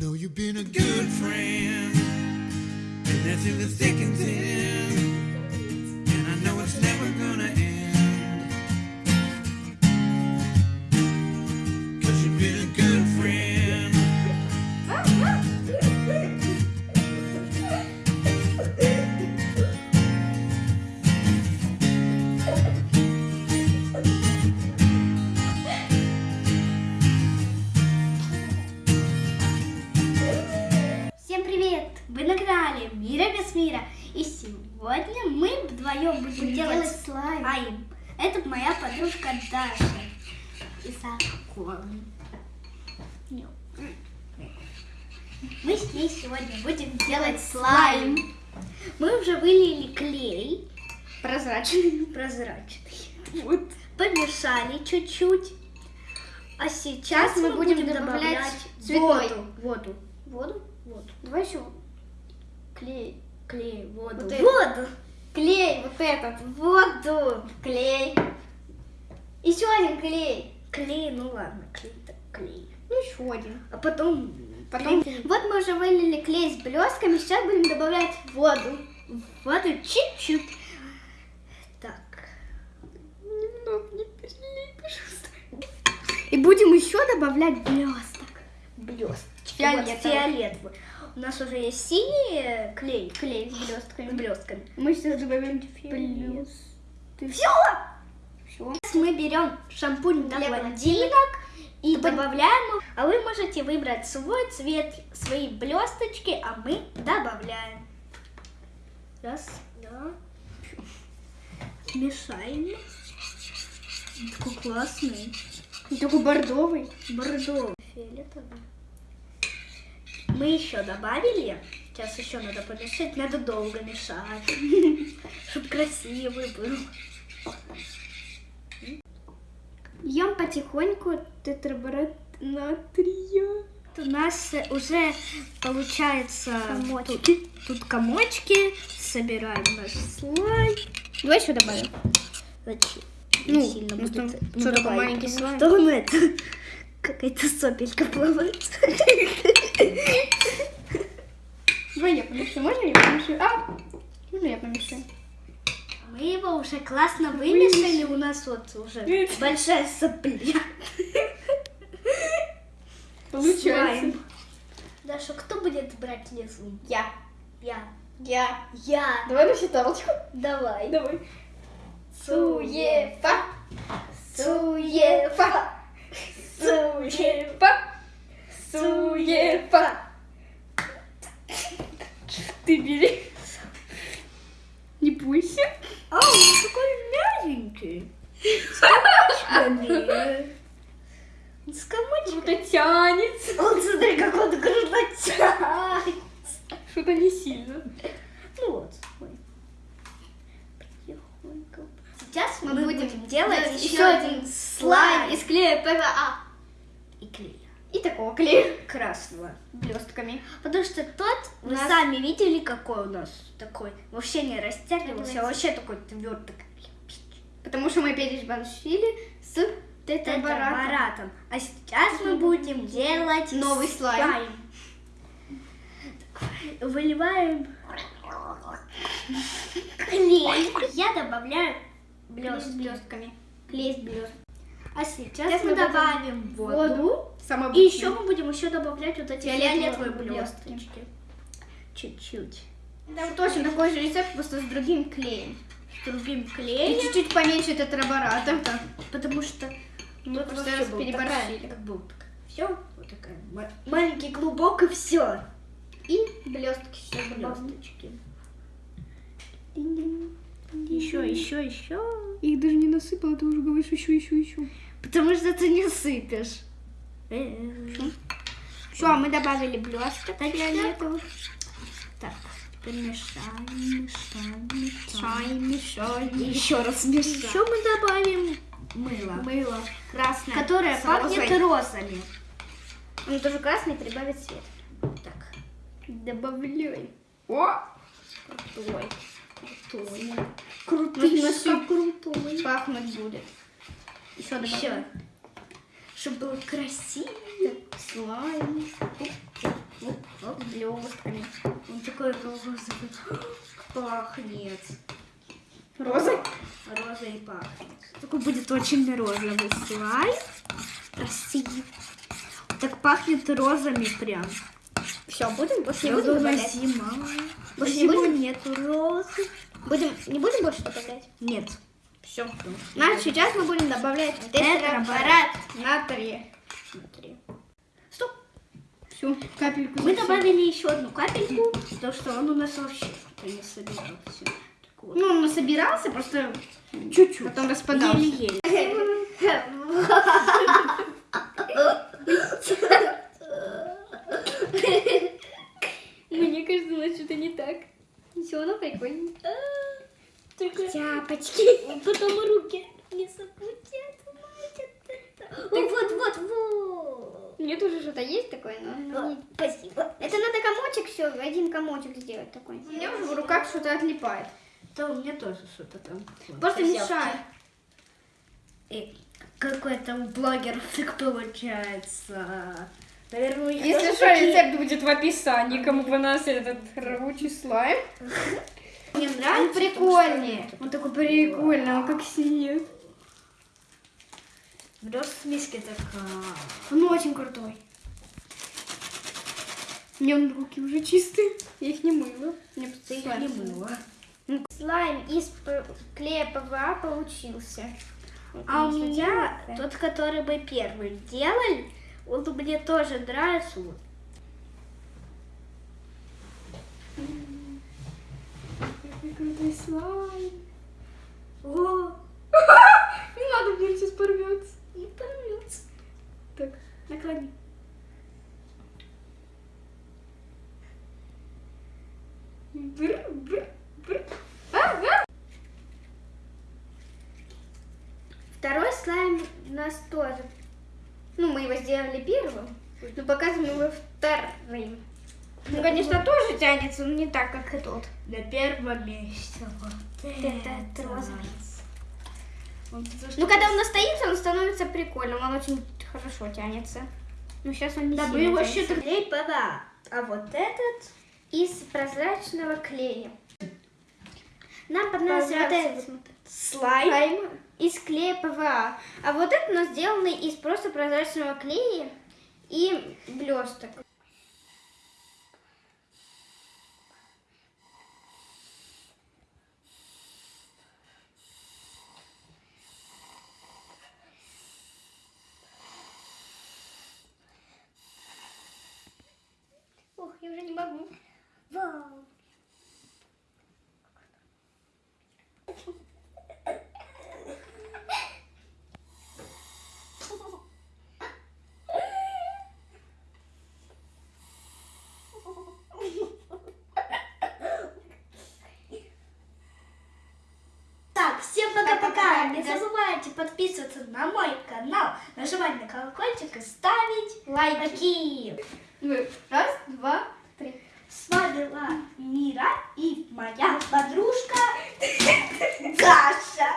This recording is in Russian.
Know you've been a good friend, and that's in the thick and thin. Мира без мира. И сегодня мы вдвоем будем делать, слайм. Это моя подружка Даша. И Сакон. Мы с ней сегодня будем делать слайм. Мы уже вылили клей Прозрачный. прозрачный. Вот. Помешали чуть-чуть. А сейчас мы, будем, добавлять, цветной. воду. Воду. Воду? Воду. Давай еще клей. Клей, воду. Вот воду. Клей, вот этот. Воду. Клей. Еще один клей. Клей, ну ладно, клей так клей. Ну, еще один. А потом... Потом- клей. Вот мы уже вылили клей с блестками, сейчас будем добавлять воду. Воду чуть-чуть. Так. Немного не пожалуйста. И будем еще добавлять блесток. Блестки. Фиолетовый. Вот, фиолетовый. У нас уже есть синий клей. Клей с блестками. С блестками. Мы сейчас добавим Блестки. Ты Все! все. Сейчас мы берем шампунь для Для блондинок и добавляем, его. а вы можете выбрать свой цвет, свои блесточки, а мы добавляем. Раз, два. Смешаем. Такой классный. Такой бордовый. Бордовый. Фиолетовый. Мы еще добавили. Сейчас еще надо помешать. Надо долго мешать. Чтобы красивый был. Ем потихоньку тетраборат натрия. У нас уже получается Комочки. Тут, тут комочки. Собираем наш слайм. Давай еще добавим. Зачем? Ну, сильно ну, будет. что, давай, маленький слайм? Что он это? Какая-то сопелька плавает. Давай я помешу. Можно я помешу? А, можно я помешу? Мы его уже классно вымешали. У нас вот уже большая сопля. Получается. Слайм. Даша, кто будет брать лесу? Я. Я. Я. Я. Давай на считалочку. Давай. Давай. Суефа. Суефа. Суефа. Суефа. Ты бери. Не бойся. А, он такой мягенький. С комочками. С комочками. Круто тянется. Он, смотри, как он круто тянет. Что-то не сильно. Ну вот. Сейчас мы, Мы будем, будем делать еще один слайм из клея ПВА. И такого клея. красного. Блестками. Потому что тот, У вы нас- сами видели, какой у нас такой. Вообще не растягивался, а вообще такой твердый. Потому что мы переборщили с. Тетраборатом. А сейчас мы будем делать Новый слайм. Так, Выливаем клей. Я добавляю Блест, блестками. Клей с блестками. А сейчас, Сейчас мы мы добавим воду. Воду. И еще мы будем еще добавлять вот эти Фиолетовые блесточки. Чуть-чуть. Там точно такой же рецепт, просто с другим клеем. С другим И клеем. чуть-чуть поменьше тетрабората. Потому что Мы тут просто раз переборщили. такая, как был все, вот такая ма- маленький клубок и все. И блестки добавим. Блесточки. Еще, еще, еще. Их даже не насыпала, ты уже говоришь еще, еще, еще. Потому что ты не сыпешь. Э, Все, мы добавили блесток фиолетовых. Так, теперь мешаем, мешаем, мешаем. Мешаем, мешаем. Еще раз мешаем. Еще мы добавим мыло, Мыло. Красное. которое С пахнет розой. розами. Он тоже красный, прибавит цвет. Так, Добавляй. О! крутой. Крутой. Крутышка. крутой. Пахнуть будет. Еще добавим. Еще. Чтобы было красиво. Слайм. блестками. Он такой розовый пахнет. Розой? Розой пахнет. Такой будет очень розовый слайм. Красивый. Так пахнет розами прям. Все, будем больше не Я будем думала, добавлять. зима. Больше не будем? нету розы. Будем, не будем больше добавлять? Нет. Все. Значит, сейчас мы будем добавлять тетраборат натрия. Смотри. Стоп. Все, капельку. Мы добавили еще одну капельку, потому что он у нас вообще не собирался. Вот. Ну, он собирался, просто чуть-чуть. потом распадался. Еле-еле. Мне что-то не так. Все, оно прикольно. Только Тяпочки. потом руки не запутят. Вот, вот, вот, вот. У меня тоже что-то есть такое, но... но не- Спасибо. Это надо комочек все, один комочек сделать такой. У меня уже в руках что-то отлипает. Да, у меня тоже что-то там. Просто. И какой-то у блогеров так получается. Наверное, Если что, такие- рецепт будет в описании, кому понравился этот рабочий слайм. Мне Он нравится. прикольнее. Он такой прикольный, он как синет. В миске такая. Он очень крутой. У меня он руки уже чистые. Я их не мыла. Мне Ты их слайм. не мыла. Слайм из клея ПВА получился. А у он меня тот, который мы первый делали, он мне тоже нравится. Какой крутой слайм. О, Не надо, мне сейчас порвется. не порвется. Так, наклони. Бр, бр, бр. А, а! Второй слайм у нас тоже. Ну, мы его сделали первым, но показываем его вторым. Ну, конечно, тоже тянется, но не так, как и тот. На первом месте вот этот это. розовый. Ну, когда он настоится, он становится прикольным, он очень хорошо тянется. Ну, сейчас он не Да, мы сильно его тянется. клей ПВА. А вот этот из прозрачного клея. Нам понравился вот этот слайм из клея ПВА. А вот это у нас сделанный из просто прозрачного клея и блесток. друзья, не забывайте подписываться на мой канал, нажимать на колокольчик и ставить лайки. Ну, раз, два, три. С вами была Мира и моя подружка Гаша.